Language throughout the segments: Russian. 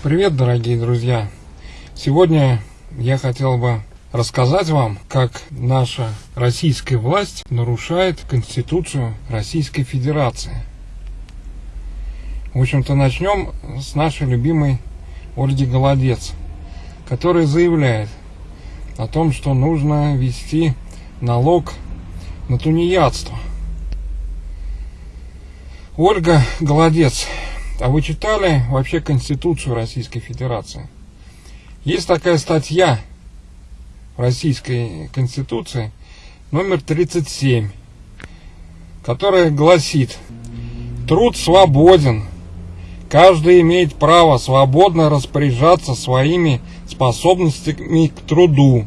Привет, дорогие друзья! Сегодня я хотел бы рассказать вам, как наша российская власть нарушает Конституцию Российской Федерации. В общем-то, начнем с нашей любимой Ольги Голодец, которая заявляет о том, что нужно ввести налог на тунеядство. Ольга Голодец а вы читали вообще Конституцию Российской Федерации? Есть такая статья в Российской Конституции, номер 37, которая гласит «Труд свободен, каждый имеет право свободно распоряжаться своими способностями к труду,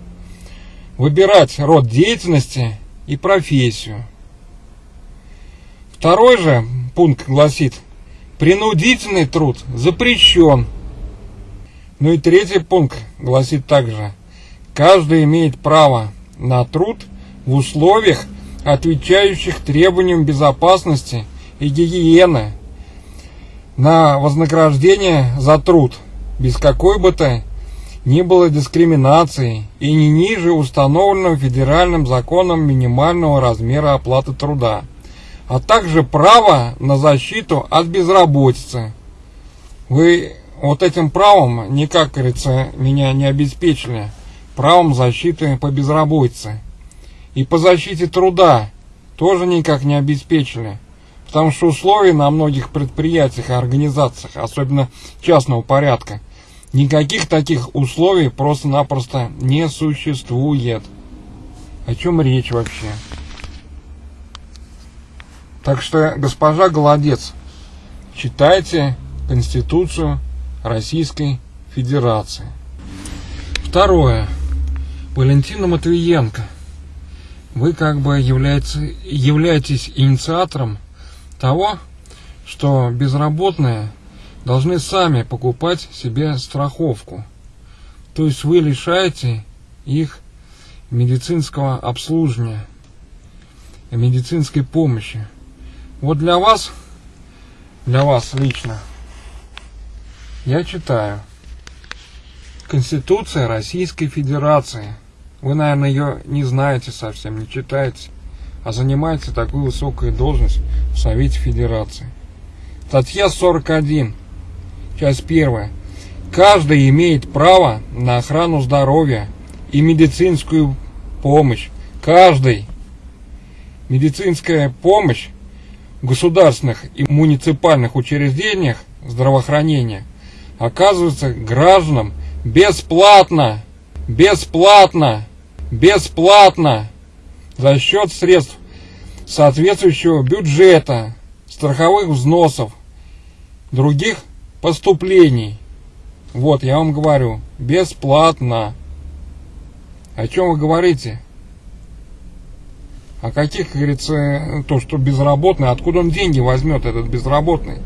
выбирать род деятельности и профессию». Второй же пункт гласит – Принудительный труд запрещен. Ну и третий пункт гласит также, каждый имеет право на труд в условиях, отвечающих требованиям безопасности и гигиены, на вознаграждение за труд, без какой бы то ни было дискриминации и не ниже установленного федеральным законом минимального размера оплаты труда а также право на защиту от безработицы. Вы вот этим правом никак, говорится, меня не обеспечили. Правом защиты по безработице. И по защите труда тоже никак не обеспечили. Потому что условия на многих предприятиях и организациях, особенно частного порядка, никаких таких условий просто-напросто не существует. О чем речь вообще? Так что, госпожа Голодец, читайте Конституцию Российской Федерации. Второе. Валентина Матвиенко. Вы как бы являете, являетесь инициатором того, что безработные должны сами покупать себе страховку. То есть вы лишаете их медицинского обслуживания, медицинской помощи. Вот для вас, для вас лично, я читаю. Конституция Российской Федерации. Вы, наверное, ее не знаете совсем, не читаете, а занимаете такую высокую должность в Совете Федерации. Статья 41, часть 1. Каждый имеет право на охрану здоровья и медицинскую помощь. Каждый. Медицинская помощь государственных и муниципальных учреждениях здравоохранения оказывается гражданам бесплатно, бесплатно, бесплатно за счет средств соответствующего бюджета, страховых взносов, других поступлений. Вот, я вам говорю, бесплатно. О чем вы говорите? А каких, как говорится, то, что безработный, откуда он деньги возьмет, этот безработный,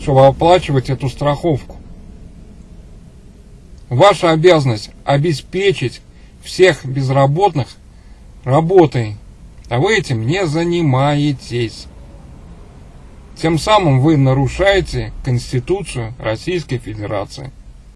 чтобы оплачивать эту страховку? Ваша обязанность обеспечить всех безработных работой, а вы этим не занимаетесь. Тем самым вы нарушаете Конституцию Российской Федерации.